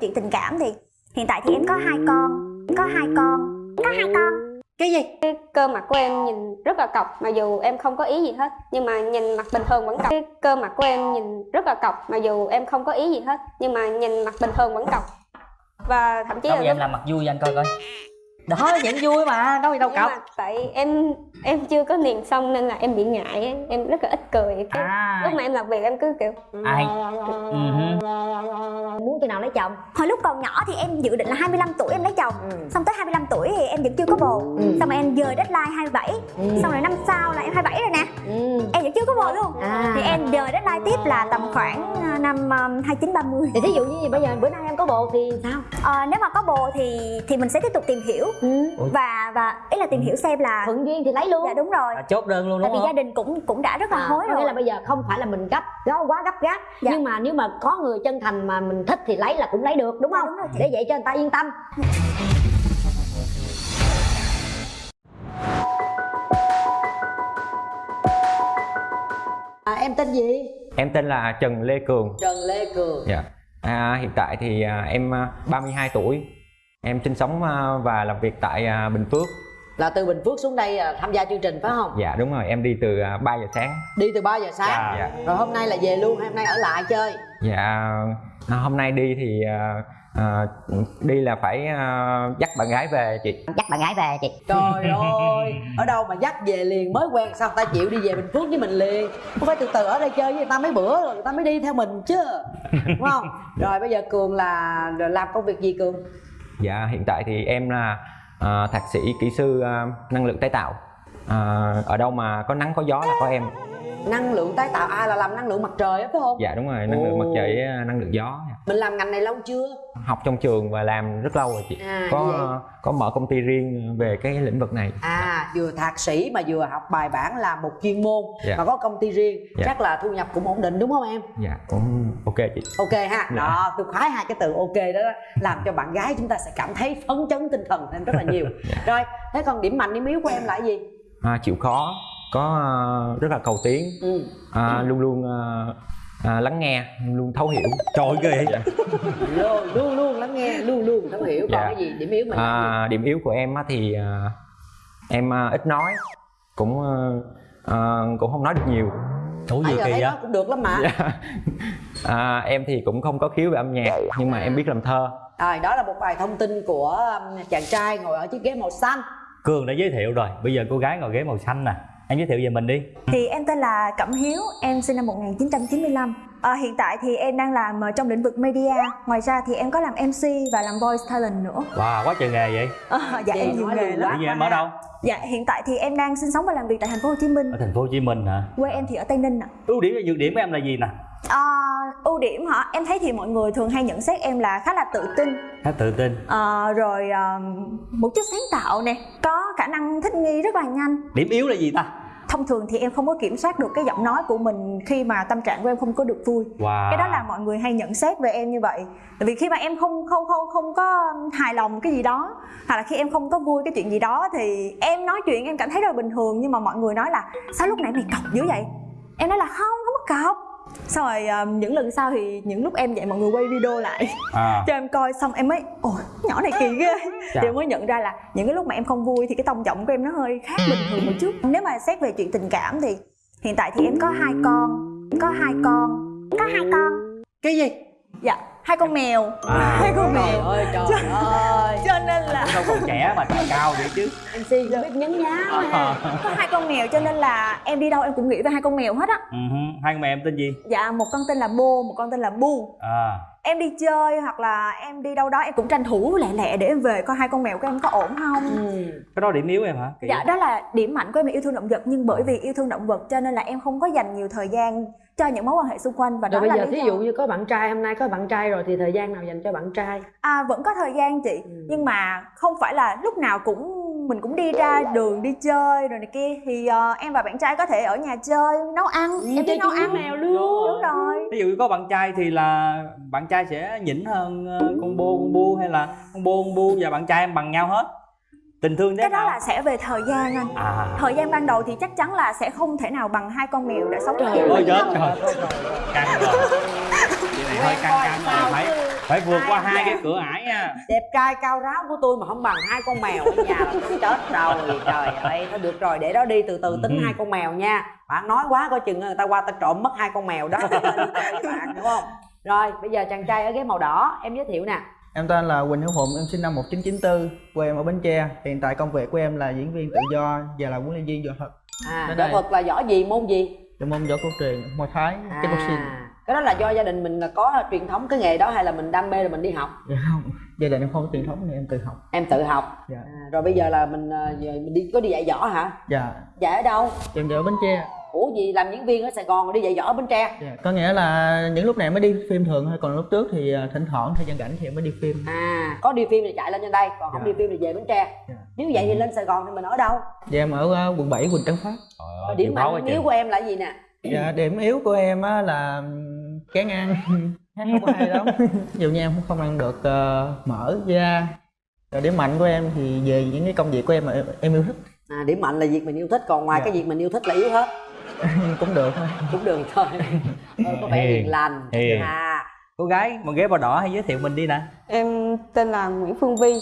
chuyện tình cảm thì hiện tại thì em có hai con có hai con có hai con. Cái gì? Cái cơ mặt của em nhìn rất là cọc mặc dù em không có ý gì hết nhưng mà nhìn mặt bình thường vẫn cọc. Cái cơ mặt của em nhìn rất là cọc mặc dù em không có ý gì hết nhưng mà nhìn mặt bình thường vẫn cọc. Và thậm chí là em làm mặt vui cho anh coi coi đó vẫn vui mà đâu gì đâu cọc mà tại em em chưa có niềng xong nên là em bị ngại em rất là ít cười. Cái à. lúc mà em làm việc em cứ kiểu ai? Ừ muốn khi nào lấy chồng. Hồi lúc còn nhỏ thì em dự định là 25 tuổi em lấy chồng. Ừ. xong tới 25 tuổi thì em vẫn chưa có bồ. Ừ. xong rồi em dời deadline 27 Ừ. xong rồi năm sau là em 27 rồi nè. Ừ. em vẫn chưa có bồ luôn. À. Thì em dời deadline tiếp là tầm khoảng à, năm um, 29 30 thì thí dụ như bây giờ bữa nay em có bồ thì sao? Ờ, nếu mà có bồ thì thì mình sẽ tiếp tục tìm hiểu ừ. Ủa? và và ý là tìm hiểu xem là thuận duyên thì lấy luôn dạ đúng rồi à, chốt đơn luôn tại vì không gia đình cũng cũng đã rất là À, hối có nghĩa rồi là bây giờ không phải là mình gấp đó quá gấp gáp Dạ. nhưng mà nếu mà có người chân thành mà mình thích thì lấy là cũng lấy được đúng Dạ, không đúng rồi để vậy cho người ta yên tâm à, em tên gì Em tên là Trần Lê Cường. Trần Lê Cường Dạ. À, hiện tại thì à, em à, 32 tuổi. Em sinh sống à, và làm việc tại à, Bình Phước. là từ Bình Phước xuống đây à, tham gia chương trình phải không? Dạ đúng rồi, em đi từ à, 3 giờ sáng. đi từ 3 giờ sáng? Dạ. rồi hôm nay là về luôn hay hôm nay ở lại chơi? Dạ à, hôm nay đi thì à, đi là phải à, dắt bạn gái về chị. dắt bạn gái về chị. Trời ơi ở đâu mà dắt về liền? Mới quen sao người ta chịu đi về bình phước với mình liền? Không phải từ từ ở đây chơi với người ta mấy bữa rồi người ta mới đi theo mình chứ đúng không? Rồi bây giờ cường là làm công việc gì cường Dạ hiện tại thì em là à, thạc sĩ kỹ sư à, năng lượng tái tạo. À, ở đâu mà có nắng có gió là có em năng lượng tái tạo ai là làm năng lượng mặt trời á phải không Dạ đúng rồi, năng lượng Ồ. mặt trời với à, năng lượng gió. mình làm ngành này lâu chưa Học trong trường và làm rất lâu rồi chị. à có vậy có mở công ty riêng về cái lĩnh vực này à vừa thạc sĩ mà vừa học bài bản làm một chuyên môn Dạ. mà có công ty riêng Dạ. chắc là thu nhập cũng ổn định đúng không em dạ cũng ok chị ok ha Dạ. đó tôi khoái hai cái từ ok đó, đó làm cho bạn gái chúng ta sẽ cảm thấy phấn chấn tinh thần thêm rất là nhiều Dạ. rồi thế còn điểm mạnh điểm yếu của em là gì à, chịu khó có à, rất là cầu tiến. Ừ. à, luôn luôn à, à, lắng nghe luôn thấu hiểu. Trời ơi ghê Dạ. luôn luôn luôn lắng nghe luôn luôn thấu hiểu còn Dạ. cái gì điểm yếu mình à, điểm yếu của em á thì à, em à, ít nói cũng à, à, cũng không nói được nhiều. Ủa gì giờ kỳ thấy vậy? nó cũng được lắm mà. Dạ. à, em thì cũng không có khiếu về âm nhạc nhưng mà em biết làm thơ. Rồi đó là một vài thông tin của um, chàng trai ngồi ở chiếc ghế màu xanh. Cường đã giới thiệu rồi. Bây giờ cô gái ngồi ghế màu xanh nè em giới thiệu về mình đi. Thì em tên là Cẩm Hiếu, em sinh năm 1995 à, Hiện tại thì em đang làm ờ, trong lĩnh vực media. Ngoài ra thì em có làm MC và làm voice talent nữa. Wow quá trời nghề vậy. À, Dạ Chị em nhiều nghề lắm. bây giờ em ở đâu? Dạ hiện tại thì em đang sinh sống và làm việc tại thành phố Hồ Chí Minh. Ở thành phố hồ chí minh hả? Quê em thì ở Tây Ninh ạ. Ưu điểm và nhược điểm của em là gì nè? À, Ưu điểm hả? Em thấy thì mọi người thường hay nhận xét em là khá là tự tin. Khá tự tin. Ờ, Rồi ờ, một chút sáng tạo nè. Có khả năng thích nghi rất là nhanh. Điểm yếu là gì ta Thông thường thì em không có kiểm soát được cái giọng nói của mình khi mà tâm trạng của em không có được vui. Wow. Cái đó là mọi người hay nhận xét về em như vậy. Tại vì khi mà em không không không không có hài lòng cái gì đó hoặc là khi em không có vui cái chuyện gì đó thì em nói chuyện em cảm thấy rất là bình thường. Nhưng mà mọi người nói là sao lúc nãy mày cọc dữ vậy? Em nói là không không có cọc xong rồi ờ, những lần sau thì những lúc em vậy mọi người quay video lại. À. Cho em coi xong em mới ôi nhỏ này kỳ ghê. Chà. thì em mới nhận ra là những cái lúc mà em không vui thì cái tông giọng của em nó hơi khác bình thường một chút. Nếu mà xét về chuyện tình cảm thì hiện tại thì em có hai con có hai con có hai con. Cái gì? Dạ hai con mèo. À. hai con trời mèo. Ơi trời ơi. cho nên là đâu còn trẻ mà trời cao vậy chứ. Mc cũng biết nhấn nhá. Ha có hai con mèo cho nên là em đi đâu em cũng nghĩ về hai con mèo hết á. Ừ hứ. hai con mẹ em tên gì? Dạ một con tên là bô một con tên là bu. À. Em đi chơi hoặc là em đi đâu đó em cũng tranh thủ lẹ lẹ để em về coi hai con mèo của em có ổn không. Ừ. cái đó điểm yếu em hả? Kỳ Dạ đó là điểm mạnh của em là yêu thương động vật nhưng bởi vì yêu thương động vật cho nên là em không có dành nhiều thời gian cho những mối quan hệ xung quanh và rồi đó bây là giờ lý thí dụ như có bạn trai hôm nay có bạn trai rồi thì thời gian nào dành cho bạn trai? À vẫn có thời gian chị. Ừ. nhưng mà không phải là lúc nào cũng mình cũng đi ra đường đi chơi rồi này kia. Thì ờ, em và bạn trai có thể ở nhà chơi nấu ăn em thích nấu ăn. mèo luôn. Đúng rồi. Ví dụ có bạn trai thì là bạn trai sẽ nhỉnh hơn ờ, con bô con bu hay là con bô con bu và bạn trai em bằng nhau hết tình thương thế cái đó là sẽ về thời gian anh. À. Thời gian ban đầu thì chắc chắn là sẽ không thể nào bằng hai con mèo đã sống Trời ôi chết Trời. căng rồi. Chị này hơi căng căng rồi thấy phải vượt qua hai cái cửa ải nha. Đẹp trai cao ráo của tôi mà không bằng hai con mèo ở nhà là tôi chết rồi trời ơi. Thôi được rồi để đó đi từ từ tính Ừ. hai con mèo nha. Bạn nói quá coi chừng người ta qua ta trộm mất hai con mèo đó. Bạn đúng không? Rồi bây giờ chàng trai ở ghế màu đỏ em giới thiệu nè Em tên là Quỳnh Hữu Phụng, em sinh năm 1994, quê em ở Bến Tre. Hiện tại công việc của em là diễn viên tự do và là huấn luyện viên võ thuật. à võ thuật là võ gì môn gì Là môn võ cổ truyền, Muay Thái, kickboxing. Cái đó là do gia đình mình là có truyền thống cái nghề đó hay là mình đam mê rồi mình đi học Dạ không, gia đình em không có truyền thống nên em tự học. em tự học Dạ. à, rồi bây giờ là mình à, giờ mình đi có đi dạy võ hả Dạ, dạy ở đâu em ở Bến Tre. ủa gì làm diễn viên ở sài gòn rồi đi dạy võ ở bến tre Dạ. Có nghĩa là những lúc này mới đi phim thường thôi, còn lúc trước thì à, thỉnh thoảng thời gian rảnh thì em mới đi phim. à có đi phim thì chạy lên trên đây còn không Dạ. đi phim thì về bến tre Dạ. nếu vậy thì lên sài gòn thì mình ở đâu Dạ em ở à, quận 7, quận Trấn Phát. Trời Rồi ơi, điểm mạnh yếu của em là gì nè Dạ, điểm yếu của em á là kén ăn, hát không có hay lắm. Ví dụ như em không ăn được ờ, mỡ, da. Rồi điểm mạnh của em thì về những cái công việc của em mà em, em yêu thích à, điểm mạnh là việc mình yêu thích còn ngoài Dạ. cái việc mình yêu thích là yếu hết cũng được thôi. cũng được thôi ờ, có vẻ Hiền, lành hiền. à cô gái một ghế màu đỏ hay giới thiệu mình đi nè Em tên là Nguyễn Phương Vi,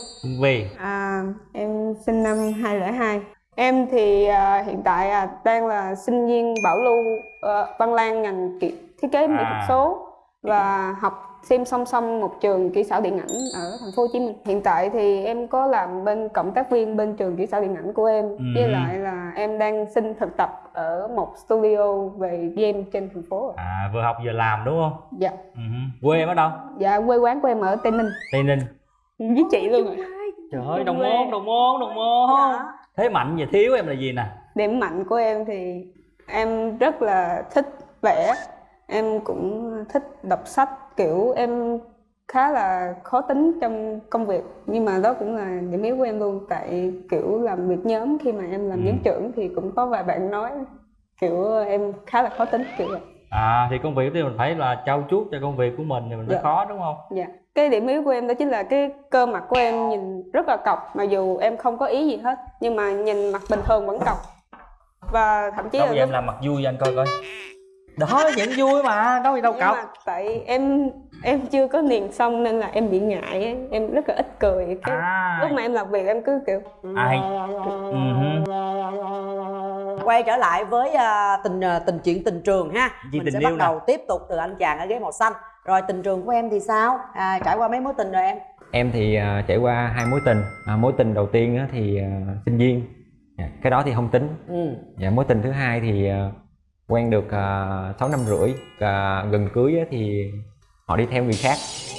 vì à, em sinh năm 2002. Em thì à, hiện tại à, đang là sinh viên bảo lưu ờ, Văn Lang ngành kỹ, thiết kế mỹ thuật À. số và học xem song song một trường kỹ xảo điện ảnh ở thành phố Hồ Chí Minh. Hiện tại thì em có làm bên cộng tác viên bên trường kỹ xảo điện ảnh của em Ừ. với lại là em đang xin thực tập ở một studio về game trên thành phố. à vừa học vừa làm đúng không Dạ. ừ. quê em ở đâu Dạ quê quán của em ở Tây Ninh. tây ninh Với chị luôn ạ. trời ơi đồng môn đồng môn đồng môn thế mạnh và thiếu em là gì nè điểm mạnh của em thì em rất là thích vẽ em cũng thích đọc sách kiểu em khá là khó tính trong công việc nhưng mà đó cũng là điểm yếu của em luôn. Tại kiểu làm việc nhóm khi mà em làm Ừ. nhóm trưởng thì cũng có vài bạn nói kiểu em khá là khó tính kiểu vậy. À thì công việc thì mình phải là trau chuốt cho công việc của mình thì mình mới Dạ. khó đúng không? Dạ. Cái điểm yếu của em đó chính là cái cơ mặt của em nhìn rất là cọc mặc dù em không có ý gì hết nhưng mà nhìn mặt bình thường vẫn cọc. Và thậm chí đâu là em làm mặt vui cho anh coi coi đó vẫn vui mà đâu gì đâu cọc mà tại em em chưa có niềng xong nên là em bị ngại ấy. em rất là ít cười cái à. lúc mà em làm việc em cứ kiểu ai ừ. quay trở lại với à, tình à, tình chuyện tình trường ha. Gì mình tình sẽ yêu bắt nè. đầu tiếp tục từ anh chàng ở ghế màu xanh. Rồi tình trường của em thì sao? À, trải qua mấy mối tình rồi em? Em thì à, trải qua hai mối tình. À, mối tình đầu tiên á, thì à, sinh viên. Dạ, cái đó thì không tính. Ừ. dạ, mối tình thứ hai thì à, quen được uh, 6 năm rưỡi à, gần cưới thì họ đi theo người khác.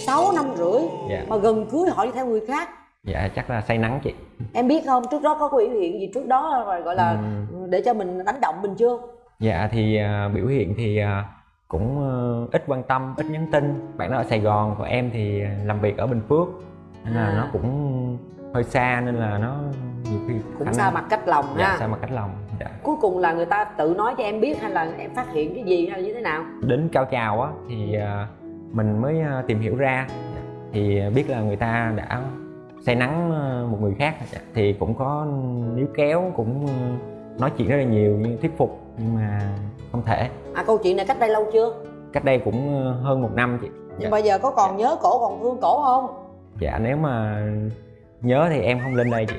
6 năm rưỡi? Dạ. Mà gần cưới họ đi theo người khác? Dạ chắc là say nắng chị. Em biết không? Trước đó có biểu hiện gì trước đó rồi gọi là Ừm. để cho mình đánh động mình chưa? Dạ thì à, biểu hiện thì à, cũng ờ, ít quan tâm ít nhắn tin. Bạn đó ở sài gòn còn em thì làm việc ở bình phước. Nên là À. nó cũng hơi xa nên là nó nhiều khi cũng xa mặt cách lòng dạ ha. xa mặt cách lòng dạ. cuối cùng là người ta tự nói cho em biết hay là em phát hiện cái gì hay là như thế nào? Đến cao trào á thì à, mình mới à, tìm hiểu ra. Thì biết là người ta đã say nắng một người khác. Thì cũng có níu kéo cũng nói chuyện rất là nhiều nhưng thuyết phục nhưng mà không thể. À câu chuyện này cách đây lâu chưa? Cách đây cũng hơn một năm chị. Nhưng bây giờ có còn nhớ cổ còn thương cổ không? Dạ nếu mà nhớ thì em không lên đây chị.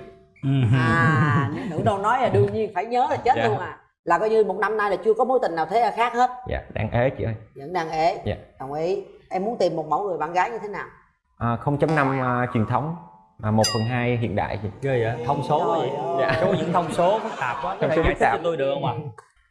À nữ đâu nói là đương nhiên phải nhớ là chết Dạ. luôn à. Là coi như một năm nay là chưa có mối tình nào thế là khác hết. Dạ đang ế chị ơi. Vẫn đang ế. Dạ. đồng ý. Em muốn tìm một mẫu người bạn gái như thế nào? À, 0.5 à, truyền thống. À, 1 phần 2 hiện đại chị. Ghê vậy? Thông số quá vậy? ơi. số những thông số phức tạp quá. Này số giải phức thích cho tạp. tôi được không ạ?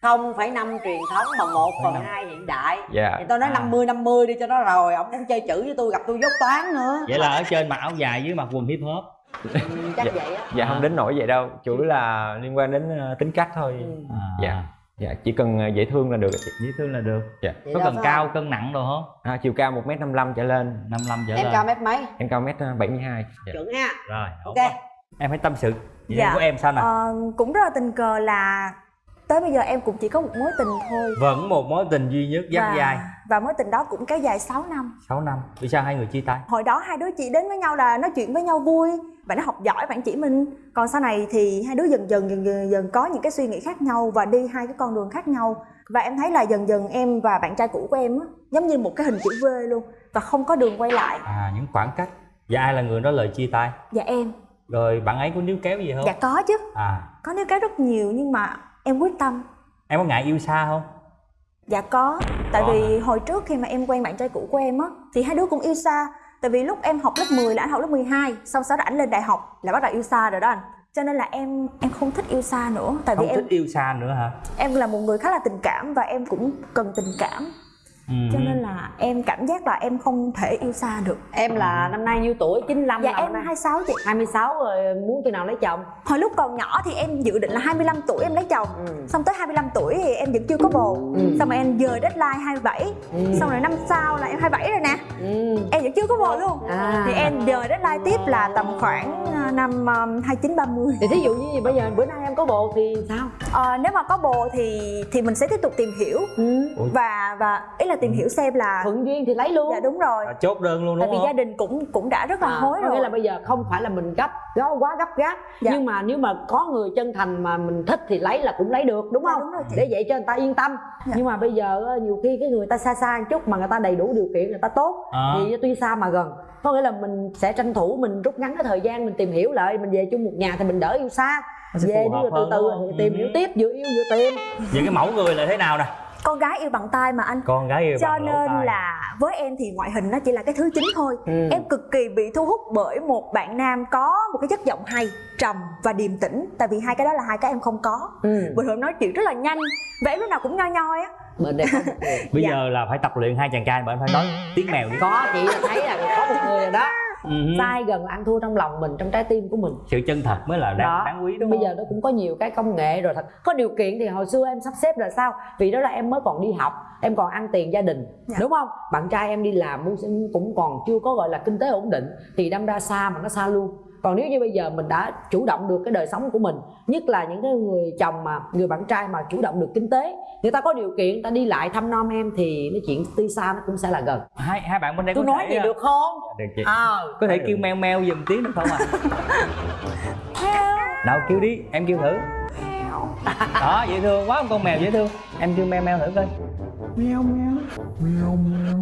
Không phải năm truyền thống mà một phần hai hiện đại. Dạ. Thì tôi nói À. 50 50 đi cho nó rồi. Ông muốn chơi chữ với tôi gặp tôi dốt toán nữa. Vậy là ở trên mặc áo dài dưới mặc quần hip hop chắc Dạ. vậy á. Dạ không đến nỗi vậy đâu. Chủ yếu là liên quan đến à, tính cách thôi. Ừ. à. Dạ. dạ chỉ cần à, dễ thương là được. Chị dễ thương là được. Dạ. Vậy có cần cao không? cân nặng đồ không? À, chiều cao 1m55 trở lên. 55 trở em lên. cao mét mấy? Em cao mét 72 dạ. chuẩn ha. Rồi ok. ok em hãy tâm sự. Vậy Dạ. của em sao nè? Ờ, cũng rất là tình cờ là tới bây giờ em cũng chỉ có một mối tình thôi. Vẫn một mối tình duy nhất dắt và, dài và mối tình đó cũng kéo dài 6 năm. 6 năm. Vì sao hai người chia tay? Hồi đó hai đứa chỉ đến với nhau là nói chuyện với nhau vui bạn nó học giỏi bạn chỉ mình. Còn sau này thì hai đứa dần dần dần dần, dần có những cái suy nghĩ khác nhau và đi hai cái con đường khác nhau. Và em thấy là dần dần em và bạn trai cũ của em á giống như một cái hình chữ V luôn và không có đường quay lại. À những khoảng cách. Và ai là người nói lời chia tay? Dạ em. Rồi bạn ấy có níu kéo gì không? Dạ có chứ. À. Có nếu cái rất nhiều nhưng mà em quyết tâm. Em có ngại yêu xa không? Dạ có, tại Có vì hồi trước khi mà em quen bạn trai cũ của em á thì hai đứa cũng yêu xa. Tại vì lúc em học lớp 10 là anh học lớp 12, xong sau đó anh lên đại học là bắt đầu yêu xa rồi đó anh. Cho nên là em em không thích yêu xa nữa, tại vì không em thích yêu xa nữa hả em là một người khá là tình cảm và em cũng cần tình cảm. Ừ. Cho nên là em cảm giác là em không thể yêu xa được. em là năm nay nhiêu tuổi 95 Dạ em năm nay 26 chị. 26 rồi muốn khi nào lấy chồng Hồi lúc còn nhỏ thì em dự định là 25 tuổi em lấy chồng. Ừ. Xong tới 25 tuổi thì em vẫn chưa có bồ. Ừ. Xong rồi em dời deadline 27. Ừ. Xong rồi năm sau là em 27 rồi nè. ừ. em vẫn chưa có bồ luôn À. thì em dời deadline tiếp là tầm khoảng à, năm um, 29 30 thì thí dụ như bây giờ bữa nay em có bồ thì sao Ờ, nếu mà có bồ thì thì mình sẽ tiếp tục tìm hiểu ừ. và và ý là tìm hiểu xem là thuận duyên thì lấy luôn. Dạ đúng rồi. À, chốt đơn luôn tại đúng vì không? gia đình cũng cũng đã rất là À, hối có rồi. nghĩa là bây giờ không phải là mình gấp gấp quá gấp gáp. Dạ. nhưng mà nếu mà có người chân thành mà mình thích thì lấy là cũng lấy được đúng Dạ, không? đúng rồi chị. để vậy cho người ta yên tâm. Dạ. nhưng mà bây giờ ờ, nhiều khi cái người ta xa xa một chút mà người ta đầy đủ điều kiện người ta tốt À. thì tuy xa mà gần. Có nghĩa là mình sẽ tranh thủ mình rút ngắn cái thời gian mình tìm hiểu lại mình về chung một nhà thì mình đỡ yêu xa. Nó về đi rồi từ từ tìm Ừ. hiểu tiếp vừa yêu vừa tìm. Vậy cái mẫu người là thế nào nè con gái yêu bằng tay mà anh. Con gái yêu cho bằng nên là với em thì ngoại hình nó chỉ là cái thứ chính thôi. Ừ. em cực kỳ bị thu hút bởi một bạn nam có một cái chất giọng hay trầm và điềm tĩnh. Tại vì hai cái đó là hai cái em không có. Ừ. bình thường nói chuyện rất là nhanh và em lúc nào cũng nhoi nhoi á. Bên đây bây Dạ. giờ là phải tập luyện hai chàng trai mà em phải nói tiếng mèo đi. Có chị là thấy là có một người rồi đó Ừ. sai gần là ăn thua trong lòng mình trong trái tim của mình. Sự chân thật mới là đáng, đáng quý đúng bây không? giờ nó cũng có nhiều cái công nghệ rồi thật. Có điều kiện thì hồi xưa em sắp xếp là sao? Vì đó là em mới còn đi học em còn ăn tiền gia đình Dạ. đúng không? Bạn trai em đi làm cũng còn chưa có gọi là kinh tế ổn định thì đâm ra xa mà nó xa luôn còn nếu như bây giờ mình đã chủ động được cái đời sống của mình nhất là những cái người chồng mà người bạn trai mà chủ động được kinh tế người ta có điều kiện người ta đi lại thăm nom em thì nói chuyện tuy xa nó cũng sẽ là gần. Hai hai bạn bên đây tôi có nói thể, vậy à, được không? Được chị. Ờ. Có thể kêu meo meo giùm tiếng được không ạ? Nào kêu đi em kêu thử đó dễ thương quá con mèo dễ thương. Em kêu meo meo thử coi. Meo meo. Meo meo.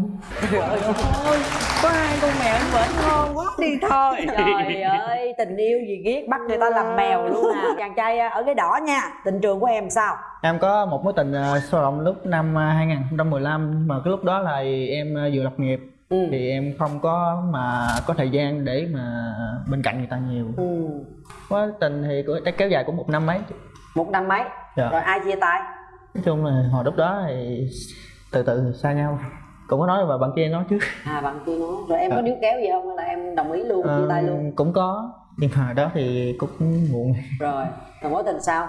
Có hai con mèo anh vẫn ngon quá. Đi thôi. Trời ơi, tình yêu gì ghét bắt người ta làm mèo luôn à. Chàng trai ở cái đỏ nha. Tình trường của em sao? em có một mối tình uh, sâu rộng lúc năm à, 2015 mà cái lúc đó là em à, vừa lập nghiệp. Ừ. thì em không có mà có thời gian để mà bên cạnh người ta nhiều. Ừ. mối tình thì chắc kéo dài cũng một năm mấy Một năm mấy? Dạ. Rồi ai chia tay? nói chung là hồi lúc đó thì từ từ xa nhau. Cũng có nói và bạn kia nói trước. À bạn kia nói. Rồi em có Dạ. níu kéo gì không? Hay là em đồng ý luôn, chia tay Ờ, luôn? cũng có. Nhưng mà đó thì cũng muộn. Rồi, rồi mối tình sao?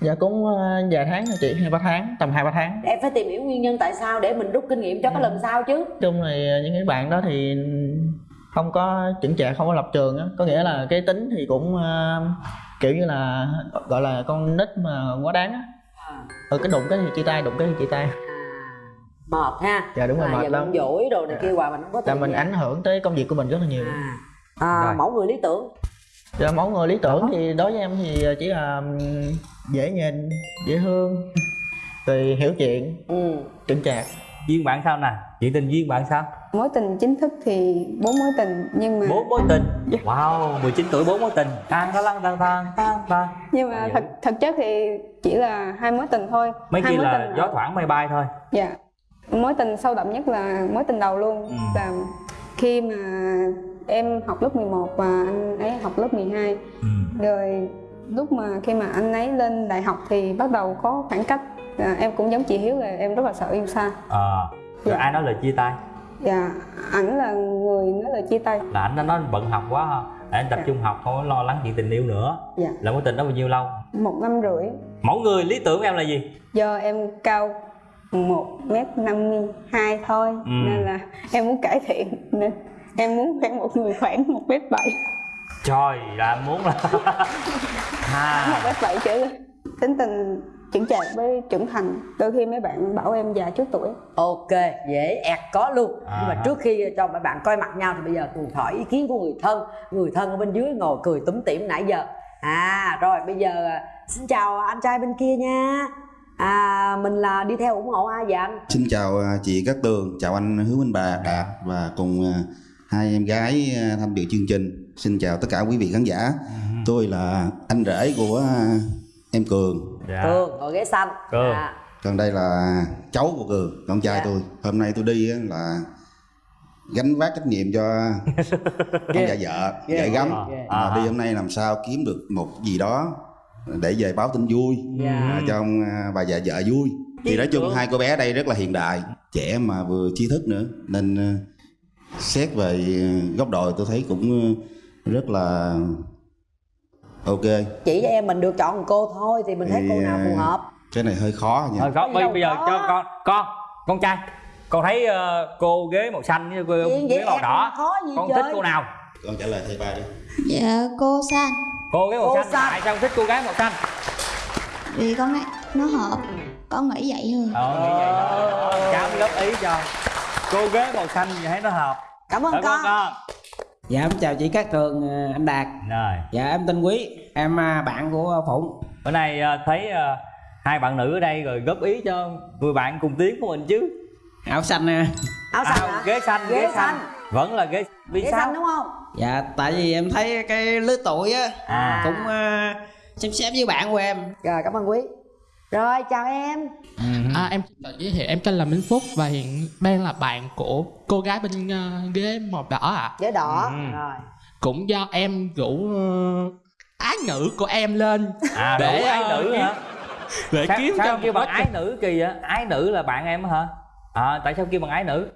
dạ cũng ờ, vài tháng thôi chị. Hai ba tháng. Tầm hai ba tháng. Em phải tìm hiểu nguyên nhân tại sao để mình rút kinh nghiệm cho cái lần sau chứ. Nói chung thì những cái bạn đó thì không có chững chạc không có lập trường á. Có nghĩa là cái tính thì cũng ờ, kiểu như là gọi là con nít mà quá đáng á à. ừ cái đụng cái thì chia tay đụng cái thì chia tay Mệt ha dạ đúng rồi à, mệt lắm dỗi đồ này kia hoài mình không có là mình gì. ảnh hưởng tới công việc của mình rất là nhiều à. À, Rồi. mẫu người lý tưởng Dạ, mẫu người lý tưởng thì đối với em thì chỉ là ừm, dễ nhìn dễ thương rồi hiểu chuyện ừ. chững chạc duyên bạn sao nè? Chuyện tình duyên bạn sao? Mối tình chính thức thì bốn mối tình nhưng mà bốn mối tình? Wow 19 tuổi bốn mối tình. Tan tan tan tan tan tan tan nhưng mà thật thực chất thì chỉ là hai mối tình thôi. Mấy hai kia là tình gió thoảng mây bay thôi. Dạ. Mối tình sâu đậm nhất là mối tình đầu luôn. Ừ. là khi mà em học lớp 11 và anh ấy học lớp 12 ừ. rồi lúc mà khi mà anh ấy lên đại học thì bắt đầu có khoảng cách à, em cũng giống chị Hiếu là em rất là sợ yêu xa. Ờ rồi Dạ. ai nói lời chia tay? Và ảnh là người nói lời chia tay. Là anh đã nói bận học quá ha. Để anh tập Dạ. trung học không có lo lắng chuyện tình yêu nữa. Dạ. Là mối tình đó bao nhiêu lâu? Một năm rưỡi. Mẫu người lý tưởng của em là gì? Do em cao một mét năm hai thôi Ừ. nên là em muốn cải thiện. Nên em muốn quen một người khoảng một mét bảy. Trời là muốn là một mét bảy lên tính tình chững chạc với trưởng thành đôi khi mấy bạn bảo em già trước tuổi ok dễ ẹt có luôn nhưng mà À. trước khi cho mấy bạn coi mặt nhau thì bây giờ cùng hỏi ý kiến của người thân người thân ở bên dưới ngồi cười túm tỉm nãy giờ à rồi bây giờ à, xin chào anh trai bên kia nha à mình là đi theo ủng hộ ai vậy anh Xin chào à, chị Cát Tường, chào anh Hứa Minh Bà Đạt và cùng à, hai em gái à, tham dự chương trình. Xin chào tất cả quý vị khán giả. Tôi là anh rể của à, em Cường. Dạ cường ngồi ghế xanh Cường. à, Còn đây là cháu của Cường, con trai Dạ. tôi. Hôm nay tôi đi á là gánh vác trách nhiệm cho ông già vợ, vợ gắm. Mà À. đi hôm nay làm sao kiếm được một gì đó để về báo tin vui Dạ. à, cho ông à, bà già vợ vui. Thì nói chung hai cô bé đây rất là hiện đại, trẻ mà vừa trí thức nữa nên à, xét về à, góc độ tôi thấy cũng à, rất là ok. chỉ cho em mình được chọn một cô thôi thì mình thấy Thì, cô nào phù à, hợp. Cái này hơi khó nha. thôi có bây, bây giờ có. cho con con con trai con thấy ờ, cô ghế màu xanh với cô ghế vậy màu đỏ khó gì con chơi thích cô nào? Con trả lời thầy ba đi. Dạ cô San cô ghế màu Cô xanh xanh. tại sao con thích cô gái màu xanh? Vì con ấy, nó hợp Con nghĩ vậy thôi. Ờ nghĩ vậy cháu mới góp ý cho. Cô ghế màu xanh thì thấy nó hợp. Cảm ơn cảm con. ơn con Dạ em chào chị Cát Tường, ờ, anh Đạt. Rồi. Dạ em tên Quý, em à, bạn của Phụng. Bữa nay ờ, thấy ờ, hai bạn nữ ở đây rồi góp ý cho người bạn cùng tiếng của mình chứ. Áo xanh nè. Áo xanh à, hả? ghế xanh Ghế ghế xanh. xanh. vẫn là ghế vì ghế sao xanh đúng không? Dạ tại vì em thấy cái lứa tuổi á à. Cũng à, xem xét với bạn của em. Rồi cảm ơn quý rồi chào em. À, em xin tự giới thiệu em tên là Minh Phúc và hiện đang là bạn của cô gái bên ờ, ghế màu đỏ ạ. ghế đỏ. Ừ. rồi. Cũng do em rủ ờ, ái nữ của em lên à để, ái ờ, nữ hả? để sao, kiếm sao cho kêu một bằng ái nữ kỳ vậy? Ái nữ là bạn em hả? À tại sao kêu bằng ái nữ?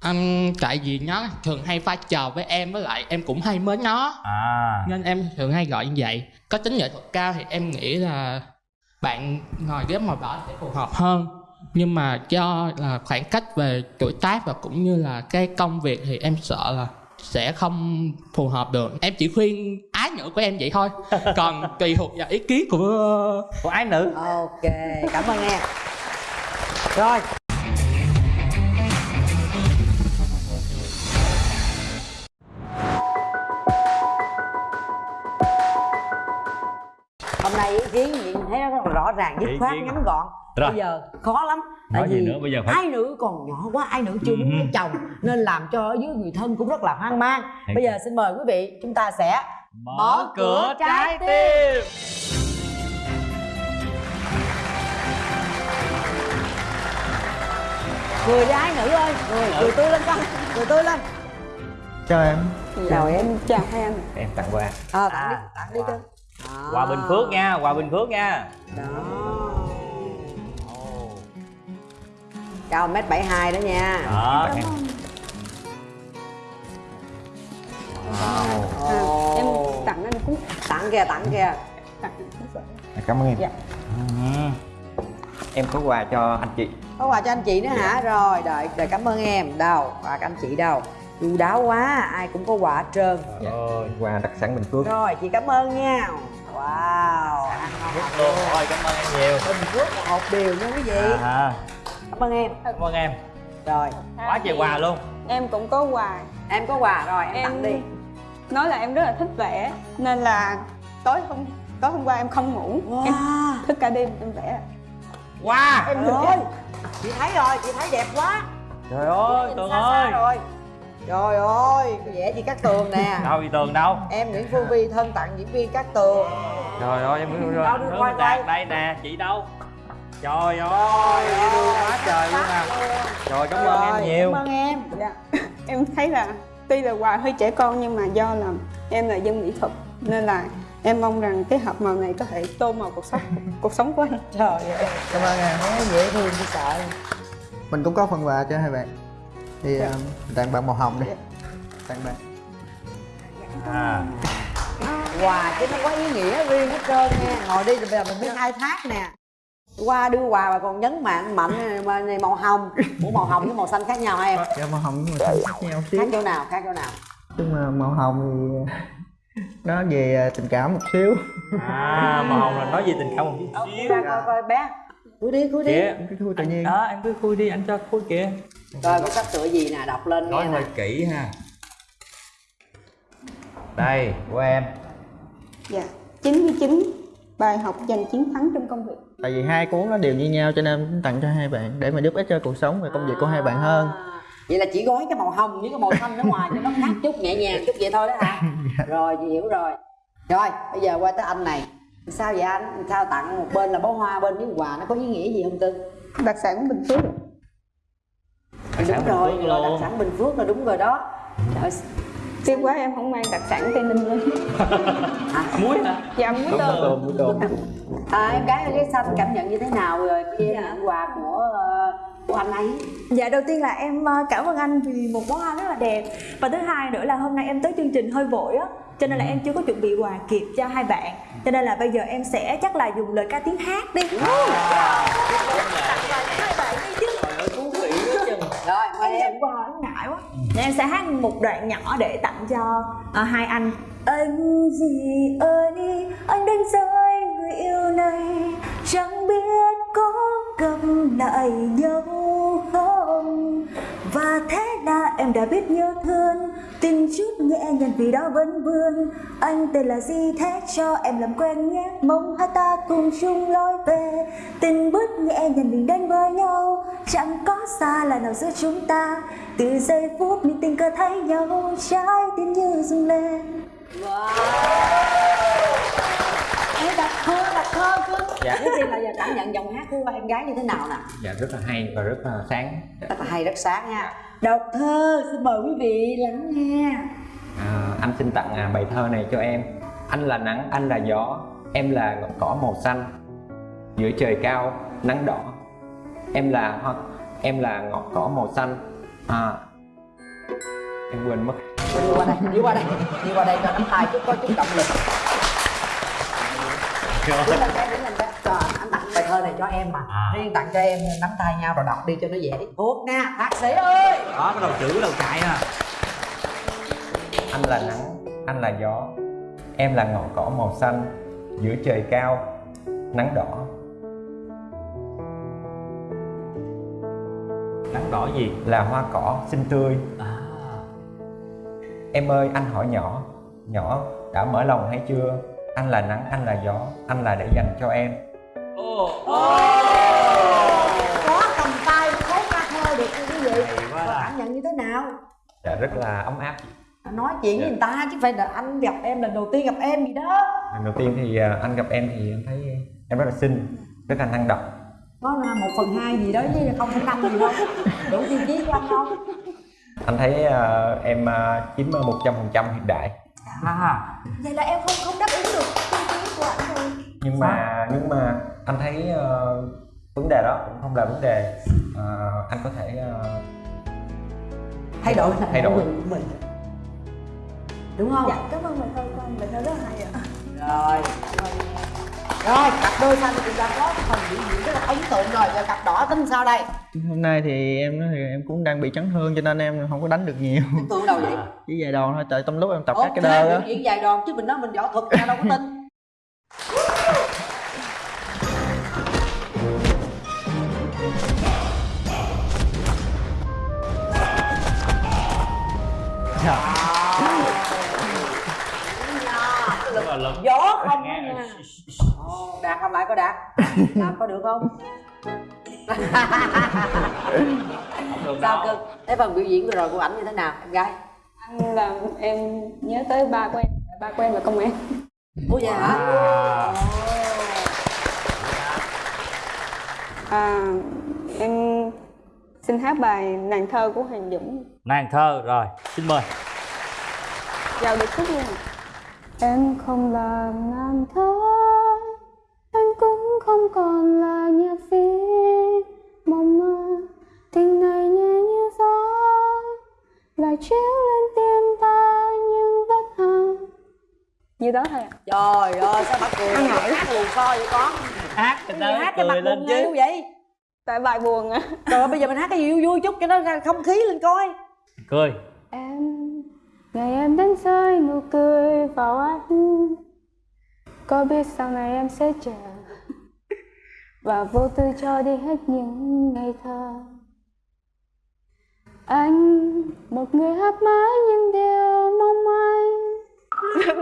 Anh tại vì nó thường hay pha trò với em với lại em cũng hay mến nó. À. Nên em thường hay gọi như vậy. Có tính nghệ thuật cao thì em nghĩ là bạn ngồi ghế màu đỏ sẽ phù hợp hơn. Nhưng mà do là khoảng cách về tuổi tác và cũng như là cái công việc thì em sợ là sẽ không phù hợp được. Em chỉ khuyên ái nữ của em vậy thôi. Còn tùy thuộc vào ý kiến của của ái nữ ok cảm ơn em rồi rất là rõ ràng dứt khoát ngắn gọn. Rồi. bây giờ khó lắm Nói gì nữa, bây giờ phải- ai nữ còn nhỏ quá ai nữ chưa muốn Ừ. lấy chồng nên làm cho ở dưới người thân cũng rất là hoang mang. Thiệt. bây giờ xin mời quý vị chúng ta sẽ Mở cửa trái tim. cười đi ái nữ ơi. Cười cười tươi lên con cười tươi lên. Chào em. Rồi em. Chào hai anh em tặng quà. Ờ tặng đi À, tặng đi wow. Cưng Hòa Bình Phước nha, Hòa Bình Phước nha. đó. Cao mét bảy hai đó nha. Đó. à, em tặng anh cúc tặng kìa tặng kìa. Tặng cúc cảm ơn em. Dạ. Ừ. em có quà cho anh chị. Có quà cho anh chị nữa hả? Rồi đợi đợi cảm ơn em. Đâu quà của anh chị đâu chu đáo quá ai cũng có quà hết trơn. Rồi. quà đặc sản bình phước. Rồi chị cảm ơn nha. Wow ăn ngon luôn. Rồi cảm ơn em nhiều. bình phước một hộp điều nha quý vị. À, cảm ơn em. Cảm ơn em. rồi. Quá trời quà luôn. em cũng có quà. Em có quà rồi em, em tặng đi. nói là em rất là thích vẽ nên là tối hôm tối hôm qua em không ngủ. Em wow. thức cả đêm em vẽ. Wow. em ơi. chị thấy rồi chị thấy đẹp quá. Trời ơi, Tường ơi. rồi trời ơi vẽ chị cát tường nè Đâu thì Tường đâu? em nguyễn phương vi thân tặng diễn viên cát tường Trời ơi, em muốn Đâu, đưa quay, Đạt quay. đây nè, chị đâu? Trời ơi, dễ thương quá trời luôn à. Rồi cảm ơn em nhiều. cảm ơn em dạ. em thấy là tuy là quà hơi trẻ con nhưng mà do là em là dân mỹ thuật nên là em mong rằng cái hộp màu này có thể tô màu cuộc sống cuộc sống của anh trời ơi Cảm ơn em dễ thương chứ sợ Mình cũng có phần quà cho hai bạn Thì Dạ. um, tặng bạn màu hồng đi. Tặng bạn. À. quà chứ nó có ý nghĩa riêng hết trơn nha. Ngồi đi rồi bây giờ mình biết khai thác nè. Qua đưa quà mà còn nhấn mạnh mạnh này, mà này màu hồng. Ủa màu hồng với màu xanh khác nhau hả em? Dạ màu hồng nhưng mà xanh khác nhau xíu. Khác chỗ nào khác chỗ nào? Nhưng mà màu hồng thì nó về tình cảm một xíu. À màu hồng là nói gì tình cảm một chút xíu. ra coi coi bé khui đi khui đi. Kìa. Cái thui tự nhiên. đó em cứ khui đi anh cho khui kìa. Rồi có sách tựa gì nè đọc lên nói hơi nè kỹ ha. Đây của em. Dạ 99 Bài học giành chiến thắng trong công việc. Tại vì hai cuốn nó đều như nhau cho nên em tặng cho hai bạn để mà giúp ích cho cuộc sống và công việc của hai bạn hơn. À, vậy là chỉ gói cái màu hồng với cái màu xanh ở ngoài cho nó khác chút nhẹ nhàng chút vậy thôi đó hả? Rồi chị hiểu rồi. Rồi bây giờ qua tới anh này sao vậy anh? Sao tặng một bên là bó hoa bên miếng quà nó có ý nghĩa gì không tư? Đặc sản Bình Phước. Đặc sản đúng rồi đặc sản bình phước là đúng rồi đó. Trời, Tiếc quá em không mang đặc sản Tây Ninh luôn. Muối hả? Dạ muối tôm. muối tôm. À, em gái ghế xanh cảm nhận như thế nào rồi khi nhận quà của ờ, của anh ấy? Dạ đầu tiên là em ờ, cảm ơn anh vì một bó hoa rất là đẹp. Và thứ hai nữa là hôm nay em tới chương trình hơi vội á Cho nên là em chưa có chuẩn bị quà kịp cho hai bạn Cho nên là bây giờ em sẽ chắc là dùng lời ca tiếng hát đi. Rồi mời Em. Em ngại quá. Nên em sẽ hát một đoạn nhỏ để tặng cho ờ, hai anh. Anh gì ơi, anh đánh rơi người yêu này Chẳng biết có gặp lại nhau không và thế là em đã biết nhớ thương. Tình chút nhẹ nhàng vì đó vẫn vương. Anh tên là gì thế? Cho em làm quen nhé. Mong hai ta cùng chung lối về. Tình bước nhẹ nhàng mình đến với nhau. Chẳng có xa là nào giữa chúng ta. Từ giây phút mình tình cờ thấy nhau, Trái tim như rung lên em đặt thơ đặt thơ cưng Dạ. trước tiên là giờ cảm nhận giọng hát của em gái như thế nào nè? Dạ rất là hay và rất là sáng. Dạ. rất là hay rất sáng nha. Đọc thơ xin mời quý vị lắng nghe. À, anh xin tặng à, bài thơ này cho em. Anh là nắng, anh là gió Em là ngọn cỏ màu xanh. Giữa trời cao, nắng đỏ Em là hoa, em là ngọn cỏ màu xanh. À, Em quên mất. Đi qua đây đi qua đây. Đi qua đây cho nắm tay chút có chút động lực anh, tặng bài thơ này cho em mà. À. riêng tặng cho em nắm tay nhau rồi đọc đi cho nó dễ. Thuộc nha thạc sĩ ơi. Đó cái đầu chữ đầu chạy à Anh là nắng, anh là gió Em là ngọn cỏ màu xanh Giữa trời cao, nắng đỏ. Nắng đỏ gì? Là hoa cỏ xinh tươi. À. Em ơi anh hỏi nhỏ Nhỏ đã mở lòng hay chưa Anh là nắng anh là gió Anh là để dành cho em. Ô có cầm tay thốt ra thơ được nha quý vị Và cảm nhận như thế nào? Dạ rất là ấm áp nói chuyện với Dạ. người ta chứ phải là anh gặp em lần đầu tiên gặp em gì đó. Lần đầu tiên thì à, anh gặp em thì em thấy em rất là xinh Rất là năng động. Có là một phần hai gì đó chứ không phải năm gì đâu. Đủ tiêu chí của anh không? Anh thấy à, em à, chiếm một trăm phần trăm hiện đại à Vậy là em không không đáp ứng được tiêu chí của anh rồi Nhưng mà nhưng mà anh thấy ờ, vấn đề đó cũng không là vấn đề. Ờ, Anh có thể ờ, thay đổi Thay đổi. của mình. Đúng không? Dạ cảm ơn của anh, bài thơ rất là hay ạ. Rồi. Rồi cặp đôi xanh thì đã có phần biểu diễn rất là ấn tượng rồi giờ cặp đỏ tính sao đây hôm nay thì em thì em cũng đang bị chấn thương cho nên em không có đánh được nhiều ấn tượng đâu vậy chỉ vài đòn thôi tại trong lúc em tập Ủa, các cái đơ á diễn dài đòn chứ mình nói mình võ thuật ra đâu có tin gió không nha đạt làm lại có đạt? Làm có được không? Không sao cơ? Thế phần biểu diễn vừa rồi của ảnh như thế nào em gái? Anh làm em nhớ tới ba của em Ba của em là công an. Ủa vậy hả? À à, Em xin hát bài nàng thơ của Hoàng Dũng. Nàng thơ rồi xin mời. Vào được khúc luôn. Em không là nàng thơ không còn là nhạc sĩ. Mộng mơ Tình này nhẹ như gió. Lại chiếu lên tim ta như vết hằn. Như đó thôi ạ. Trời ơi sao bà cười hát lùn xo vậy con? Hát cái người gì ta hát cái mặt cười lên buồn chứ. vậy? Tại bài buồn á. Trời ơi bây giờ mình hát cái gì vui vui chút cho nó ra không khí lên coi. Cười. Em Ngày em đến rơi nụ cười vào anh. Có biết sau này em sẽ chờ và vô tư cho đi hết những ngày thơ. Anh một người hát mãi những điều mong manh.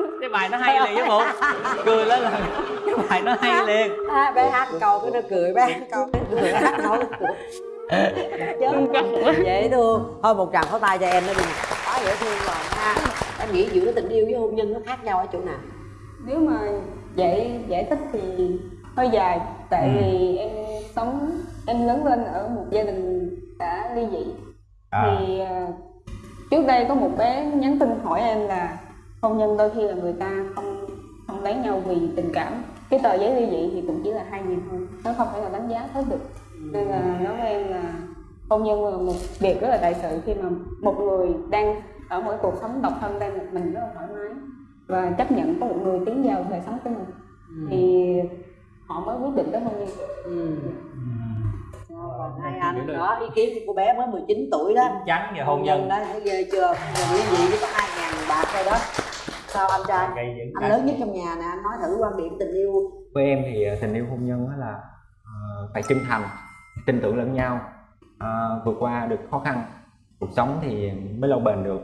Cái bài nó hay liền chứ bộ. Cười lên là cái bài nó hay liền. À, bé hát câu cái nó cười bé hát câu cái cười hát nói chứ dễ thương. Thôi một tràng pháo tay cho em nó đi. Quá dễ thương rồi ha. Em nghĩ giữa tình yêu với hôn nhân nó khác nhau ở chỗ nào? Nếu mà giải giải thích thì hơi dài tại Ừ. vì em sống em lớn lên ở một gia đình đã ly dị. À, thì ờ, trước đây có một bé nhắn tin hỏi em là hôn nhân đôi khi là người ta không không lấy nhau vì tình cảm. Cái tờ giấy ly dị thì cũng chỉ là hai nghìn thôi nó không thể nào đánh giá hết được. Nên là nói với em là hôn nhân là một việc rất là đại sự khi mà một người đang ở cái cuộc sống độc thân đang một mình rất là thoải mái và chấp nhận có một người tiến vào đời sống của mình. Thì họ mới quyết định tới hôn nhân ừ. còn hai anh đó ý kiến của bé mới 19 tuổi đó. Chín chắn về hôn nhân. đó thấy ghê chưa? Giờ ly dị chỉ có hai ngàn bạc thôi đó. Sao anh trai? Anh lớn nhất trong nhà nè anh nói thử quan điểm tình yêu. Với em thì ờ, tình yêu hôn nhân á là ờ, phải chân thành tin tưởng lẫn nhau. Ờ, vượt qua được khó khăn cuộc sống thì mới lâu bền được.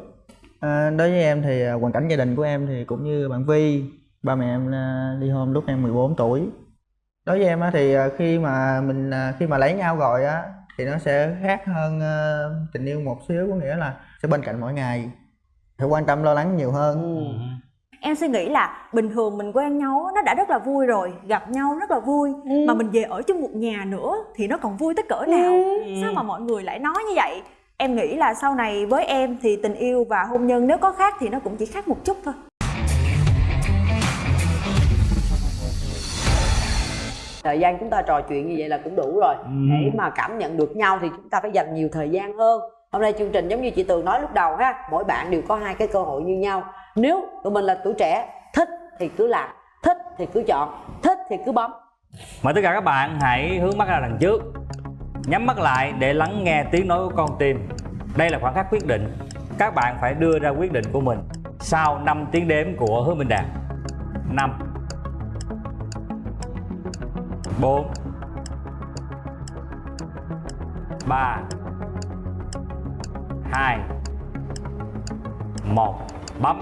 À, đối với em thì hoàn cảnh gia đình của em thì cũng như bạn Vi ba mẹ em ly hôn lúc em 14 tuổi đối với em á, thì à, khi mà mình à, khi mà lấy nhau rồi á thì nó sẽ khác hơn à, tình yêu một xíu có nghĩa là sẽ bên cạnh mỗi ngày phải quan tâm lo lắng nhiều hơn. Ừ. em suy nghĩ là bình thường mình quen nhau nó đã rất là vui rồi gặp nhau rất là vui mà mình về ở chung một nhà nữa thì nó còn vui tới cỡ nào? Sao mà mọi người lại nói như vậy? Em nghĩ là sau này với em thì tình yêu và hôn nhân nếu có khác thì nó cũng chỉ khác một chút thôi thời gian chúng ta trò chuyện như vậy là cũng đủ rồi. Ừ. để mà cảm nhận được nhau thì chúng ta phải dành nhiều thời gian hơn. Hôm nay chương trình giống như chị tường nói lúc đầu ha mỗi bạn đều có hai cái cơ hội như nhau. Nếu tụi mình là tuổi trẻ thích thì cứ làm thích thì cứ chọn thích thì cứ bấm. Mời tất cả các bạn hãy hướng mắt ra đằng trước nhắm mắt lại để lắng nghe tiếng nói của con tim. Đây là khoảng khắc quyết định các bạn phải đưa ra quyết định của mình sau 5 tiếng đếm của hứa minh đạt 5 4 3 2 1 bấm.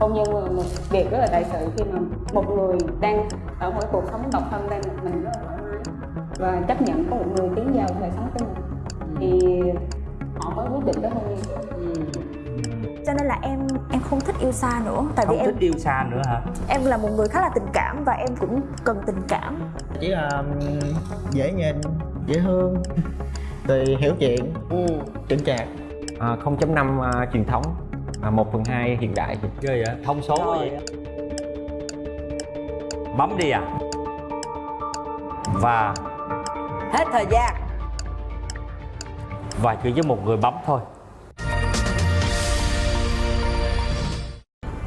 Hôn nhân là một việc rất là đại sự khi mà một người đang ở một cuộc sống độc thân đang một mình rất là thoải mái và chấp nhận có một người tiến vào đời sống của mình. Thì họ mới quyết định tới hôn nhân cho nên là em em không thích yêu xa nữa. Tại vì không em thích yêu xa nữa hả? em là một người khá là tình cảm và em cũng cần tình cảm. Chỉ là ừm, dễ nhìn dễ thương rồi hiểu chuyện ừ. chững chạc à, 0.5 à, truyền thống. À, 1 phần 2 hiện đại ghê vậy? Thông số vậy. Bấm đi à. Và hết thời gian. và chỉ với một người bấm thôi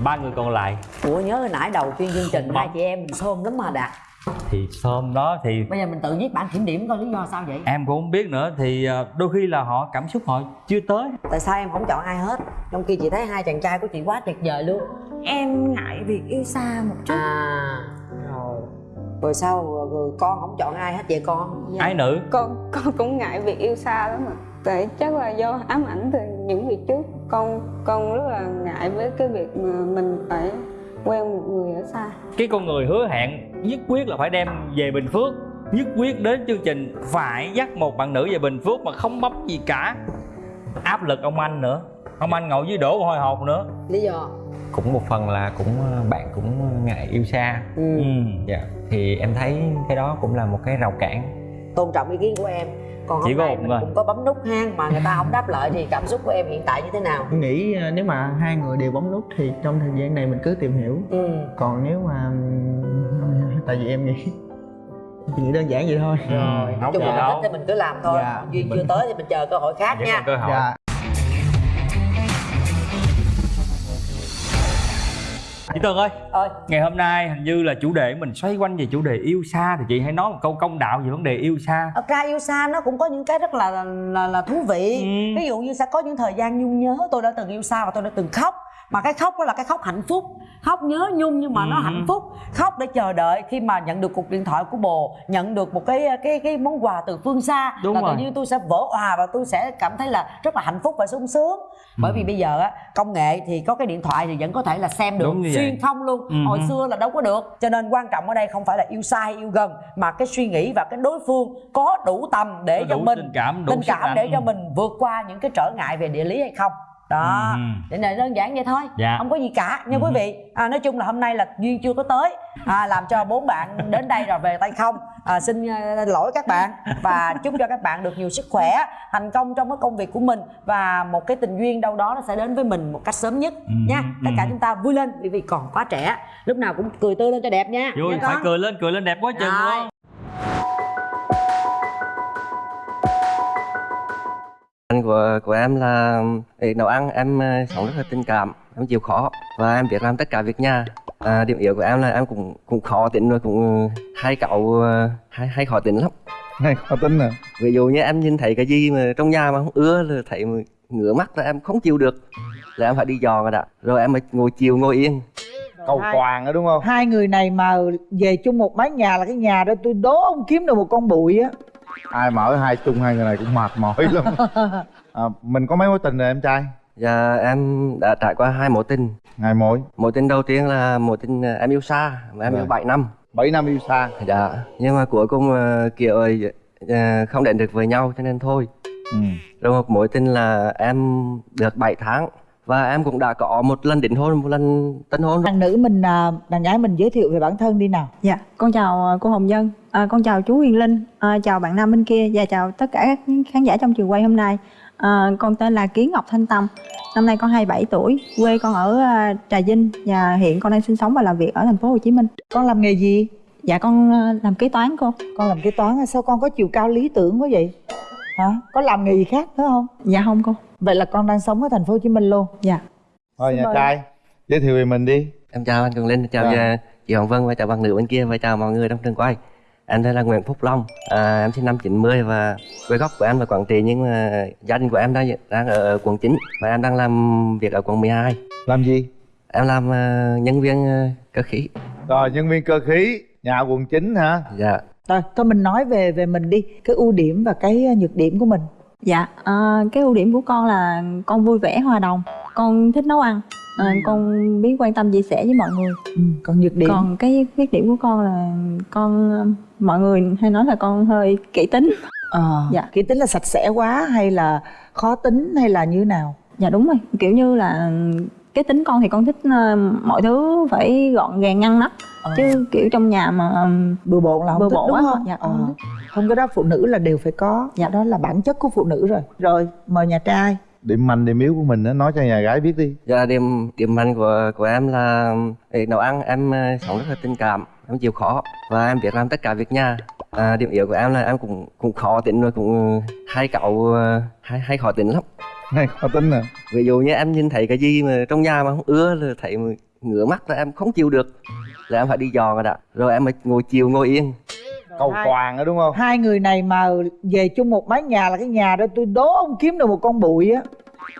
ba người còn lại. Ủa nhớ hồi nãy đầu tiên chương trình hai chị em mình xôm lắm mà đạt. Thì hôm đó thì bây giờ mình tự viết bản kiểm điểm coi lý do sao vậy? Em cũng không biết nữa thì ờ, đôi khi là họ cảm xúc họ chưa tới. Tại sao em không chọn ai hết? Trong khi chị thấy hai chàng trai của chị quá tuyệt vời luôn. Em ngại việc yêu xa một chút. À rồi. Rồi sao rồi con không chọn ai hết vậy con? Ái nữ. Con con cũng ngại việc yêu xa lắm mà. Tại chắc là do ám ảnh từ những việc trước con con rất là ngại với cái việc mà mình phải quen một người ở xa. Cái con người hứa hẹn nhất quyết là phải đem về bình phước nhất quyết đến chương trình phải dắt một bạn nữ về bình phước mà không bấm gì cả. Áp lực ông anh nữa ông anh ngồi dưới đổ hồi hộp nữa. Lý do? Cũng một phần là cũng à, bạn cũng ngại yêu xa. Ừ. ừ. dạ thì em thấy cái đó cũng là một cái rào cản. Tôn trọng ý kiến của em còn Chỉ hôm có nay một mình người. cũng có bấm nút hang mà người ta không đáp lại thì cảm xúc của em hiện tại như thế nào Em nghĩ à, nếu mà hai người đều bấm nút thì trong thời gian này mình cứ tìm hiểu ừ. còn nếu mà tại vì em nghĩ chị nghĩ đơn giản vậy thôi rồi không chung gì là đâu. thích thì mình cứ làm thôi Dạ. duyên Mình- chưa tới thì mình chờ cơ hội khác Vẫn nha cơ hội dạ chị Tường ơi. Ơi ngày hôm nay hình như là chủ đề mình xoay quanh về chủ đề yêu xa thì chị hãy nói một câu công đạo về vấn đề yêu xa. Thật ra yêu xa nó cũng có những cái rất là là, là thú vị. Ừ. ví dụ như sẽ có những thời gian nhung nhớ tôi đã từng yêu xa và tôi đã từng khóc. Mà cái khóc đó là cái khóc hạnh phúc. Khóc nhớ nhung nhưng mà nó Ừ. hạnh phúc. Khóc để chờ đợi khi mà nhận được cuộc điện thoại của bồ nhận được một cái cái cái món quà từ phương xa. Đúng là rồi. tự nhiên tôi sẽ vỡ òa và tôi sẽ cảm thấy là rất là hạnh phúc và sung sướng bởi Ừ. vì bây giờ á công nghệ thì có cái điện thoại thì vẫn có thể là xem được xuyên không luôn. Ừ. hồi xưa là đâu có được. Cho nên quan trọng ở đây không phải là yêu xa hay yêu gần mà cái suy nghĩ và cái đối phương có đủ tầm để Có cho đủ mình tình cảm, đủ tình cảm để cho mình vượt qua những cái trở ngại về địa lý hay không đó. Ừ. để này đơn giản vậy thôi. Dạ. không có gì cả. Nha Ừ. quý vị. À, nói chung là hôm nay là duyên chưa có tới. À, làm cho bốn bạn đến đây rồi về tay không. À, xin ờ, lỗi các bạn và chúc cho các bạn được nhiều sức khỏe thành công trong cái công việc của mình và một cái tình duyên đâu đó nó sẽ đến với mình một cách sớm nhất Ừ. nha. tất cả Ừ. chúng ta vui lên bởi vì còn quá trẻ. Lúc nào cũng cười tươi lên cho đẹp nha. Vui nha phải cười lên cười lên đẹp quá chừng luôn của của em là để nấu ăn em ờ, sống rất là tình cảm em chịu khó và em biết làm tất cả việc nhà. À, điểm yếu của em là em cũng cũng khó tính rồi cũng hay cậu ờ, hay hay khó tính lắm. Hay khó tính à? Ví dụ như em nhìn thấy cái gì mà trong nhà mà không ưa là thấy mà ngửa mắt là em không chịu được là em phải đi dò rồi đã rồi em mới ngồi chiều ngồi yên. Cầu toàn đó đúng không? hai người này mà về chung một mái nhà là cái nhà đó tôi đố ông kiếm được một con bụi á. Ai mà ở hai chung hai người này cũng mệt mỏi lắm à, mình có mấy mối tình rồi em trai Dạ em đã trải qua hai mối tình ngày mối mối tình đầu tiên là mối tình ờ, em yêu xa mà em Rồi. yêu 7 năm 7 năm yêu xa Dạ, nhưng mà cuối cùng ờ, kiểu ờ, không đến được với nhau cho nên thôi. ừ. Rồi một mối tình là em được 7 tháng và em cũng đã có một lần đính hôn, một lần tân hôn. đàn nữ mình à, đàn gái mình giới thiệu về bản thân đi nào Dạ, con chào cô Hồng Dân, à, con chào chú Huyền Linh, à, chào bạn nam bên kia và chào tất cả các khán giả trong trường quay hôm nay. À, con tên là Kiến Ngọc Thanh Tâm, năm nay con 27 tuổi, quê con ở à, Trà Vinh và hiện con đang sinh sống và làm việc ở thành phố Hồ Chí Minh. con làm nghề gì Dạ con à, làm kế toán cô. con làm kế toán sao con có chiều cao lý tưởng quá vậy hả có làm nghề gì khác nữa không Dạ không cô. vậy là con đang sống ở thành phố Hồ Chí Minh luôn Dạ. thôi nhà trai giới thiệu về mình đi Em chào anh Cường Linh, chào Dạ. ờ, chị Hồng Vân và chào bạn nữ bên kia và chào mọi người trong trường quay. Em tên là Nguyễn Phúc Long, à, em sinh năm 90 và quê gốc của em là Quảng Trị nhưng mà gia đình của em đang đang ở quận 9 và em đang làm việc ở quận 12. làm gì Em làm ờ, nhân viên ờ, cơ khí. rồi nhân viên cơ khí nhà quận 9 hả Dạ. rồi thôi mình nói về về mình đi cái ưu điểm và cái nhược điểm của mình Dạ, à, cái ưu điểm của con là con vui vẻ hòa đồng, con thích nấu ăn, à, con biết quan tâm chia sẻ với mọi người. ừ, còn nhược điểm Còn cái khuyết điểm của con là con ờ, mọi người hay nói là con hơi kỹ tính. ờ Dạ. kỹ tính là sạch sẽ quá hay là khó tính hay là như nào Dạ đúng rồi, kiểu như là cái tính con thì con thích ờ, mọi thứ phải gọn gàng ngăn nắp Ờ. chứ kiểu trong nhà mà bừa bộn là không Bừa thích bộn đúng quá, không dạ, Ờ. không không cái đó phụ nữ là đều phải có Dạ. đó là bản chất của phụ nữ rồi rồi mời nhà trai điểm mạnh điểm yếu của mình á nói cho nhà gái biết đi Dạ điểm điểm mạnh của của em là nấu ăn em ờ, sống rất là tình cảm, em chịu khó và em biết làm tất cả việc nhà. À, điểm yếu của em là em cũng cũng khó tính rồi cũng hay cậu ờ, hay hay khó tính lắm. Hay khó tính à Ví dụ như em nhìn thấy cái gì mà trong nhà mà không ưa là thấy mà ngửa mắt là em không chịu được. Là em phải đi dò rồi đã. Rồi em mới ngồi chiều ngồi yên. Cầu hai- toàn đó đúng không? hai người này mà về chung một mái nhà là cái nhà đó tôi đố ông kiếm được một con bụi á.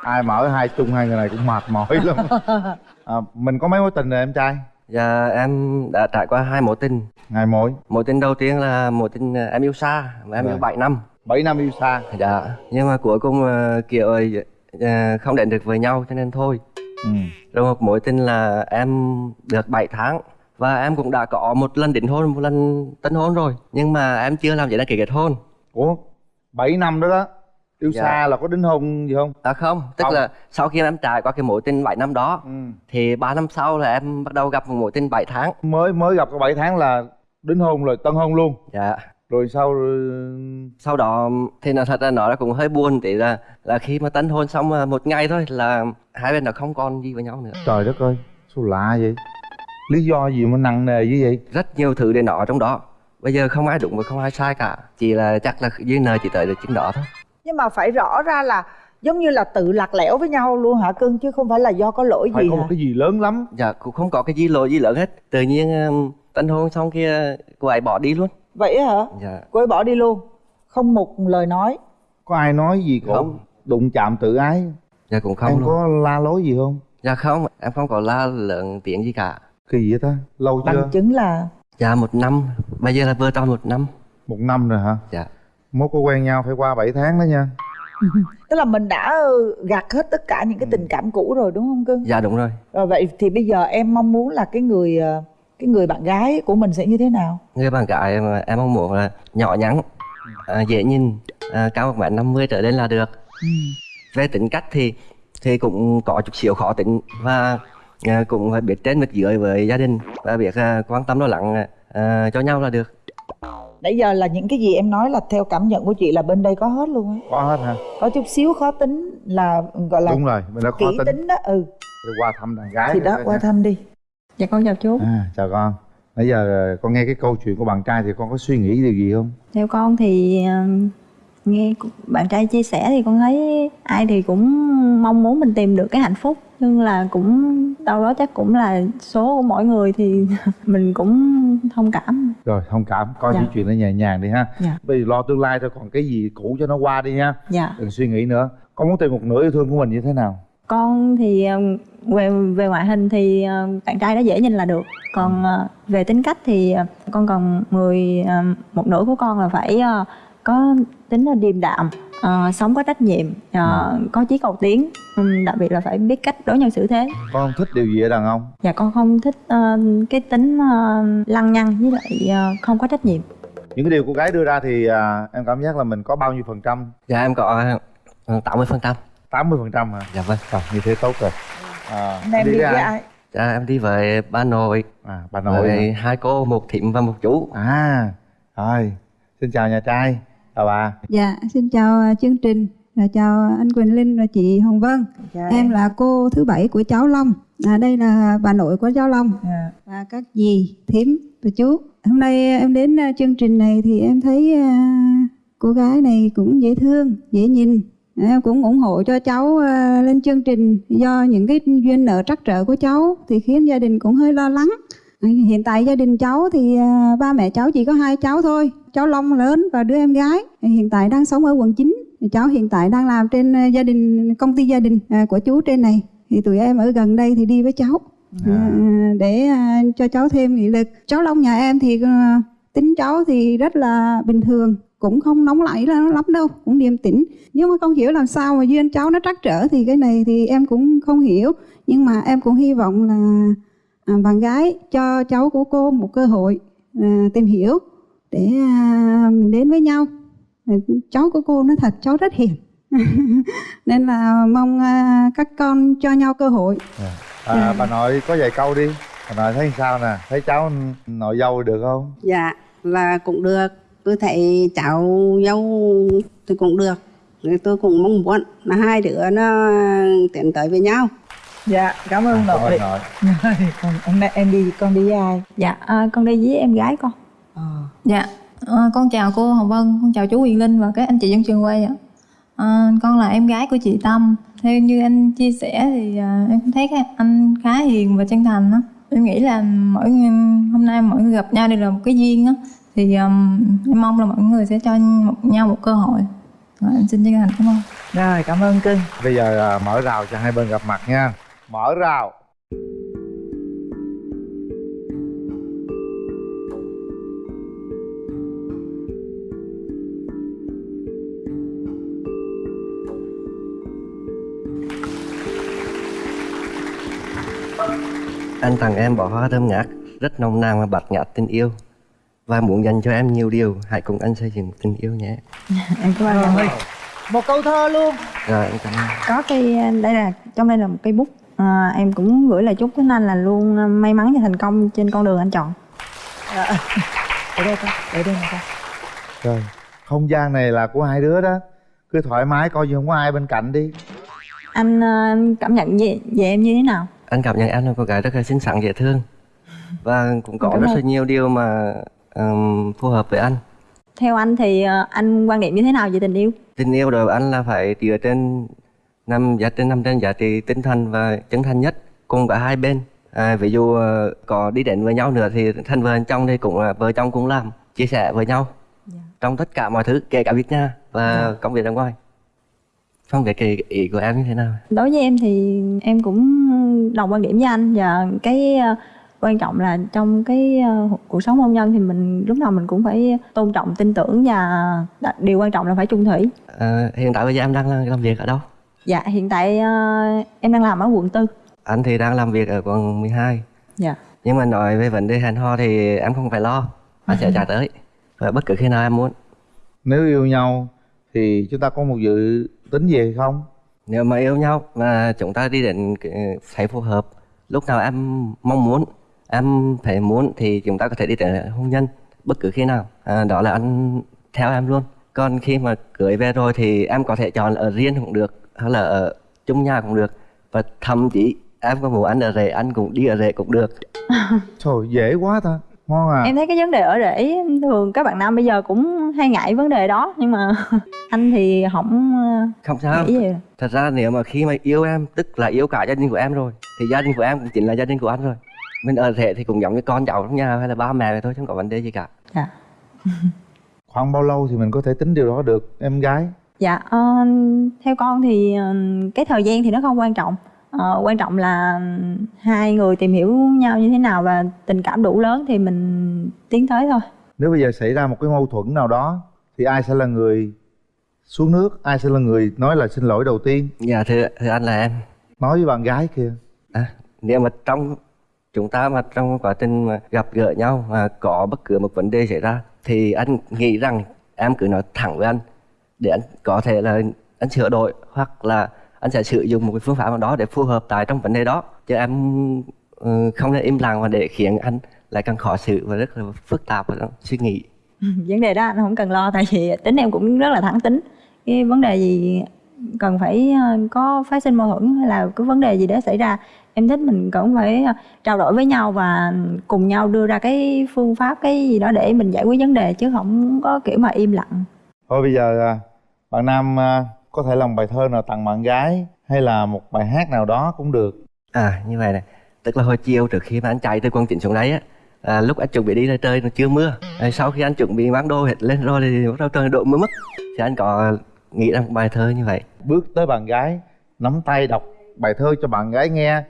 Ai mà ở hai chung hai người này cũng mệt mỏi lắm. À, mình có mấy mối tình rồi em trai? Dạ em đã trải qua hai mối tình. Ngày mối. Mối tình đầu tiên là mối tình ờ, em yêu xa mà em Rồi. yêu 7 năm 7 năm yêu xa Dạ nhưng mà cuối cùng ờ, kiểu ờ, không đến được với nhau cho nên thôi ừ. Rồi một mối tình là em được 7 tháng và em cũng đã có một lần đính hôn, một lần tân hôn rồi nhưng mà em chưa làm giấy đăng ký kết hôn. ủa 7 năm đó đó yêu Dạ. xa là có đính hôn gì không À không, tức Không. là sau khi em trải qua cái mối tình 7 năm đó ừ. thì 3 năm sau là em bắt đầu gặp một mối tình 7 tháng. mới mới gặp có 7 tháng là đính hôn rồi tân hôn luôn Dạ. Rồi sau Sau đó thì nó thật ra nó là cũng hơi buồn tí là là khi mà tân hôn xong ờ, một ngày thôi là hai bên nó không còn gì với nhau nữa. trời đất ơi sao lạ vậy lý do gì mà nặng nề như vậy Rất nhiều thứ để nó trong đó. Bây giờ không ai đúng và không ai sai cả. Chỉ là chắc là duyên nợ chỉ tới được chính đó thôi. nhưng mà phải rõ ra là giống như là tự lạc lẽo với nhau luôn hả cưng chứ không phải là do có lỗi phải gì có hả một cái gì lớn lắm Dạ cũng không có cái gì lỗi gì lớn hết Tự nhiên tân hôn xong kia cô ấy bỏ đi luôn vậy hả? Dạ. Cô ấy bỏ đi luôn. Không một lời nói. Có ai nói gì cổ? Không. đụng chạm tự ái. Dạ cũng không em luôn. có la lối gì không? Dạ không. Em không có la lớn tiếng gì cả. Kỳ vậy ta? Lâu chưa? bằng chứng là dạ một năm. Bây giờ là vừa tròn một năm. Một năm rồi hả? Dạ. Mốt có quen nhau phải qua 7 tháng đó nha. Tức là mình đã gạt hết tất cả những cái tình cảm cũ rồi đúng không cưng? Dạ đúng rồi. Rồi vậy thì bây giờ em mong muốn là cái người ờ, cái người bạn gái của mình sẽ như thế nào? Người bạn gái mà em mong muốn là nhỏ nhắn à, dễ nhìn à, cao một mét năm mươi trở lên là được. Về tính cách thì thì cũng có chút xíu khó tính và à, cũng phải biết trên biết dưới với gia đình và biết à, quan tâm lo lắng à, cho nhau là được. Nãy giờ là những cái gì em nói là theo cảm nhận của chị là bên đây có hết luôn á? Có hết hả? Có chút xíu khó tính là gọi là đúng rồi mình đã khó kỹ tính, tính đó ừ. Rồi qua thăm đàn gái thì đó qua nha. thăm đi dạ con chào chú. À, chào con. Nãy giờ con nghe cái câu chuyện của bạn trai thì con có suy nghĩ điều gì không? Theo con thì ờ, nghe bạn trai chia sẻ thì con thấy ai thì cũng mong muốn mình tìm được cái hạnh phúc nhưng là cũng đâu đó chắc cũng là số của mỗi người thì mình cũng thông cảm. Rồi thông cảm. Coi Dạ. những chuyện nó nhẹ nhàng đi ha. Dạ. bây giờ lo tương lai thôi còn cái gì cũ cho nó qua đi nha dạ. Đừng suy nghĩ nữa. Con muốn tìm một nửa yêu thương của mình như thế nào con thì ờ, về về ngoại hình thì ờ, bạn trai đó dễ nhìn là được. Còn ờ, về tính cách thì con còn người một nửa của con là phải có tính là điềm đạm ờ, sống có trách nhiệm ờ, có chí cầu tiến Ừm, đặc biệt là phải biết cách đối nhân xử thế. Con không thích điều gì ở đàn ông? Dạ con không thích ờ, cái tính ờ, lăng nhăng với lại ờ, không có trách nhiệm. Những cái điều cô gái đưa ra thì à, em cảm giác là mình có bao nhiêu phần trăm? Dạ em có tám mươi phần trăm 80 phần trăm hả dạ vâng Rồi, như thế tốt rồi à, Hôm nay em đi với ai dạ em đi với bà nội à bà nội với hai cô một thím và một chú à rồi xin chào nhà trai chào bà Dạ, xin chào à, chương trình và chào anh Quỳnh Linh và chị Hồng Vân. Dạ, em là cô thứ bảy của cháu Long. À, đây là bà nội của cháu Long Dạ. và các dì, thím và chú. Hôm nay em đến à, chương trình này thì em thấy à, cô gái này cũng dễ thương, dễ nhìn. Em cũng ủng hộ cho cháu à, lên chương trình do những cái duyên nợ trắc trở của cháu thì khiến gia đình cũng hơi lo lắng. Hiện tại gia đình cháu thì à, ba mẹ cháu chỉ có hai cháu thôi, cháu Long lớn và đứa em gái. Hiện tại đang sống ở quận 9. Cháu hiện tại đang làm trên à, gia đình công ty gia đình của chú trên này. Thì tụi em ở gần đây thì đi với cháu à, để cho cháu thêm nghị lực. Cháu Long nhà em thì tính cháu thì rất là bình thường cũng không nóng nảy lắm lắm đâu cũng điềm tĩnh. Nhưng mà không hiểu làm sao mà duyên cháu nó trắc trở thì cái này thì em cũng không hiểu. Nhưng mà em cũng hy vọng là à, bạn gái cho cháu của cô một cơ hội à, tìm hiểu để à, mình đến với nhau. À, cháu của cô nó thật cháu rất hiền. Nên là mong à, các con cho nhau cơ hội. À, bà nội có vài câu đi. Bà nội thấy sao nè? Thấy cháu nội dâu được không? Dạ là cũng được Tôi thấy cháu dâu thì cũng được. Thì Tôi cũng mong muốn là hai đứa nó tiến tới với nhau. Dạ cảm ơn cảm nội. còn hôm nay em đi con đi với ai? Dạ à, con đi với em gái con. Dạ ờ, con chào cô hồng vân con chào chú quyền linh và các anh chị dân trường quay ạ. Ờ, con là em gái của chị tâm. Theo như anh chia sẻ thì à, em cũng thấy anh khá hiền và chân thành á. Em nghĩ là mỗi hôm nay mọi người gặp nhau đều là một cái duyên á thì um, em mong là mọi người sẽ cho một, nhau một cơ hội. Rồi, em xin chân thành cảm ơn. Rồi cảm ơn cưng bây giờ à, mở rào cho hai bên gặp mặt nha. Mở rào. Anh tặng em bó hoa thơm ngát, rất nồng nàn và bạt ngát tình yêu và muốn dành cho em nhiều điều. Hãy cùng anh xây dựng tình yêu nhé. em cảm ơn Rồi. một câu thơ luôn Rồi em cảm ơn. có cái đây là trong đây là một cây bút à, em cũng gửi lời chúc đến anh là luôn à, may mắn và thành công trên con đường anh chọn Dạ. ở đây con ở đây này con rồi không gian này là của hai đứa đó cứ thoải mái coi như không có ai bên cạnh đi anh à, cảm nhận về, về em như thế nào Anh cảm nhận em là cô gái rất là xinh xắn dễ thương và cũng có rất là nhiều điều mà ừm, phù hợp với anh. theo anh thì à, anh quan điểm như thế nào về tình yêu Tình yêu đối với anh là phải dựa trên năm giá trên năm trên giá trị tinh thần và chân thành nhất cùng cả hai bên. À, ví dụ ờ, có đi đến với nhau nữa thì thân vợ chồng thì cũng là vợ chồng cũng làm chia sẻ với nhau trong tất cả mọi thứ kể cả việc nhà và công việc ra ngoài. không biết cái ý của em như thế nào đối với em thì em cũng đồng quan điểm với anh và cái ờ, quan trọng là trong cái ờ, cuộc sống hôn nhân thì mình lúc nào mình cũng phải tôn trọng tin tưởng và đặc- điều quan trọng là phải chung thủy. Ờ, hiện tại bây giờ em đang làm, việc ở đâu? Dạ hiện tại ờ, em đang làm ở quận tư. Anh thì đang làm việc ở quận 12 dạ. Nhưng mà nói về vấn đề hẹn hò thì em không phải lo anh sẽ trả tới. Và bất cứ khi nào em muốn. Nếu yêu nhau thì chúng ta có một dự tính gì không? Nếu mà yêu nhau mà chúng ta đi đến cái- thấy phù hợp lúc nào em mong muốn em thấy muốn thì chúng ta có thể đi đến hôn nhân bất cứ khi nào. À, đó là anh theo em luôn. Còn khi mà cưới về rồi thì em có thể chọn ở riêng cũng được hay là ở chung nhà cũng được. Và thậm chí em có muốn ăn ở rể anh cũng đi ở rể cũng được. Trời dễ quá ta. Ngon à. Em thấy cái vấn đề ở rễ thường các bạn nam bây giờ cũng hay ngại vấn đề đó nhưng mà anh thì không ờ, không sao. gì thật ra nếu mà khi mà yêu em tức là yêu cả gia đình của em rồi thì gia đình của em cũng chính là gia đình của anh rồi mình ở rể thì cũng giống như con cháu trong nhà hay là ba mẹ vậy thôi chứ không có vấn đề gì cả. Khoảng bao lâu thì mình có thể tính điều đó được em gái? Dạ, ờ, theo con thì ờ, cái thời gian thì nó không quan trọng. Ờ, quan trọng là hai người tìm hiểu nhau như thế nào và tình cảm đủ lớn thì mình tiến tới thôi. nếu bây giờ xảy ra một cái mâu thuẫn nào đó thì ai sẽ là người xuống nước ai sẽ là người nói là xin lỗi đầu tiên? Dạ thưa thưa anh là em. Nói với bạn gái kia. À, nếu mà trong chúng ta mà trong quá trình mà gặp gỡ nhau mà có bất cứ một vấn đề xảy ra, thì anh nghĩ rằng em cứ nói thẳng với anh để anh có thể là anh sửa đổi hoặc là anh sẽ sử dụng một cái phương pháp nào đó để phù hợp tại trong vấn đề đó chứ em ừ, không nên im lặng mà để khiến anh lại càng khó xử và rất là phức tạp và suy nghĩ ừ, Vấn đề đó anh không cần lo, tại vì tính em cũng rất là thẳng tính. Cái vấn đề gì cần phải ờ, có phát sinh mâu thuẫn hay là cái vấn đề gì đó xảy ra em thích mình cũng phải ờ, trao đổi với nhau và cùng nhau đưa ra cái phương pháp cái gì đó để mình giải quyết vấn đề chứ không có kiểu mà im lặng. Thôi bây giờ à, bạn nam à, có thể làm bài thơ nào tặng bạn gái hay là một bài hát nào đó cũng được. À như vậy này Tức là hồi chiều trước khi mà anh chạy từ quận chín xuống đấy á. À, Lúc anh chuẩn bị đi ra trời nó chưa mưa. À, Sau khi anh chuẩn bị mang đồ hết lên rồi thì bắt đầu trời đổ mưa mất. Thì anh có nghĩ ra một bài thơ như vậy? Bước tới bạn gái nắm tay đọc bài thơ cho bạn gái nghe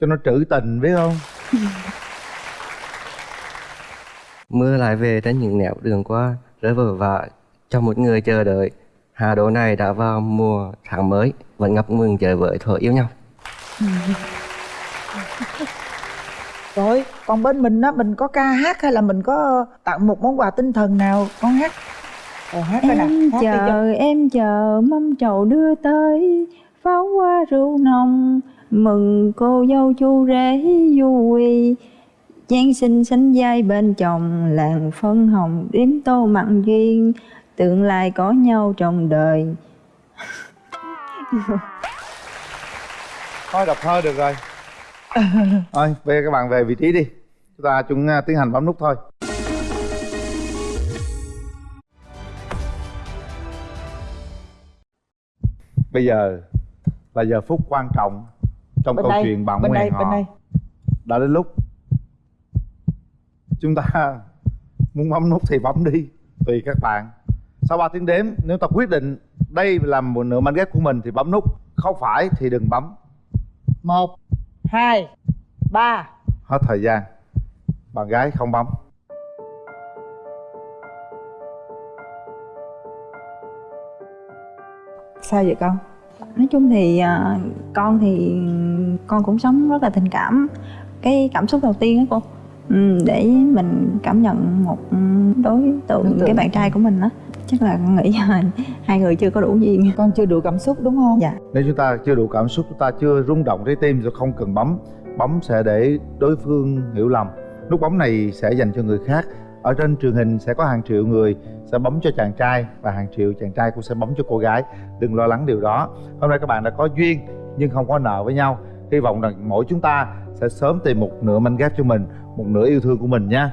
cho nó trữ tình biết không? Mưa lại về trên những nẻo đường qua Rơi vờ vả cho một người chờ đợi Hà Đô này đã vào mùa tháng mới Vẫn ngập ngừng chờ với thuở yêu nhau. Rồi còn bên mình á mình có ca hát hay là mình có tặng một món quà tinh thần nào? Con hát. Rồi hát cái nào? Em hát đi cho- chờ em chờ mâm trầu đưa tới pháo hoa rượu nồng mừng cô dâu chú rể vui. Giáng sinh sánh vai bên chồng, làng phân hồng đếm tô mặn duyên tương lai có nhau trong đời. Thôi, đọc thơ được rồi. Thôi, về các bạn về vị trí đi. Chúng ta chúng à, tiến hành bấm nút thôi. Bây giờ là giờ phút quan trọng trong Bên câu đây, chuyện bạn bên đây, hò bên đây. đã đến lúc. Chúng ta muốn bấm nút thì bấm đi tùy các bạn. Sau 3 tiếng đếm nếu ta quyết định đây là một nửa mảnh ghép của mình thì bấm nút. Không phải thì đừng bấm. Một hai ba. Hết thời gian. Bạn gái không bấm. Sao vậy con nói chung thì à, con thì con cũng sống rất là tình cảm. Cái cảm xúc đầu tiên á cô ừ, để mình cảm nhận một đối tượng, Đối tượng. cái bạn trai của mình á chắc là con nghĩ là hai người chưa có đủ duyên. Con chưa đủ cảm xúc đúng không? Dạ. Nếu chúng ta chưa đủ cảm xúc chúng ta chưa rung động trái tim thì không cần bấm bấm sẽ để đối phương hiểu lầm. Nút bấm này sẽ dành cho người khác ở trên truyền hình sẽ có hàng triệu người sẽ bấm cho chàng trai và hàng triệu chàng trai cũng sẽ bấm cho cô gái. Đừng lo lắng điều đó. Hôm nay các bạn đã có duyên nhưng không có nợ với nhau. Hy vọng rằng mỗi chúng ta sẽ sớm tìm một nửa manh ghép cho mình, một nửa yêu thương của mình nha